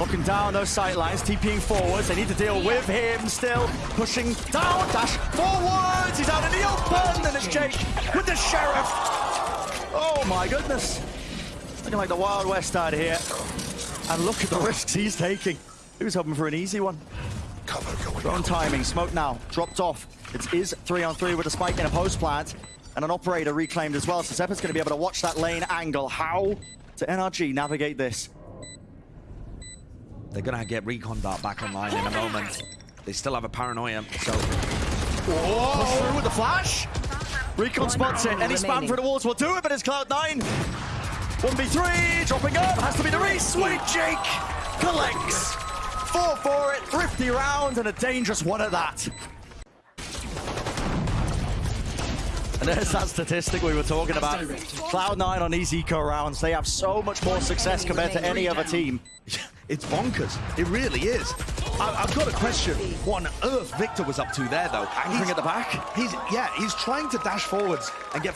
Looking down those sight lines, TPing forwards. They need to deal with him still. Pushing down, dash forwards. He's out in the open. And it's Jake with the Sheriff. Oh my goodness. Looking like the Wild West out here. And look at the risks he's taking. He was hoping for an easy one. Cover going Drone out. timing, smoke now, dropped off. It is three on three with a spike in a post plant. And an operator reclaimed as well. So Xeppaa's going to be able to watch that lane angle. How to NRG navigate this? They're gonna get recon dart back online in a moment. They still have a paranoia, so Push through with the flash. Recon spots it. Any spam through the walls will do it, but it's Cloud9. 1v3, dropping up. Has to be the Reese. Sweet Jake collects. Four for it, thrifty round, and a dangerous one at that. And there's that statistic we were talking about. Cloud9 on these eco rounds, they have so much more success compared to any other team. it's bonkers. It really is. I, I've got a question. What on earth Victor was up to there, though? Anchoring at the back. He's yeah, he's trying to dash forwards and get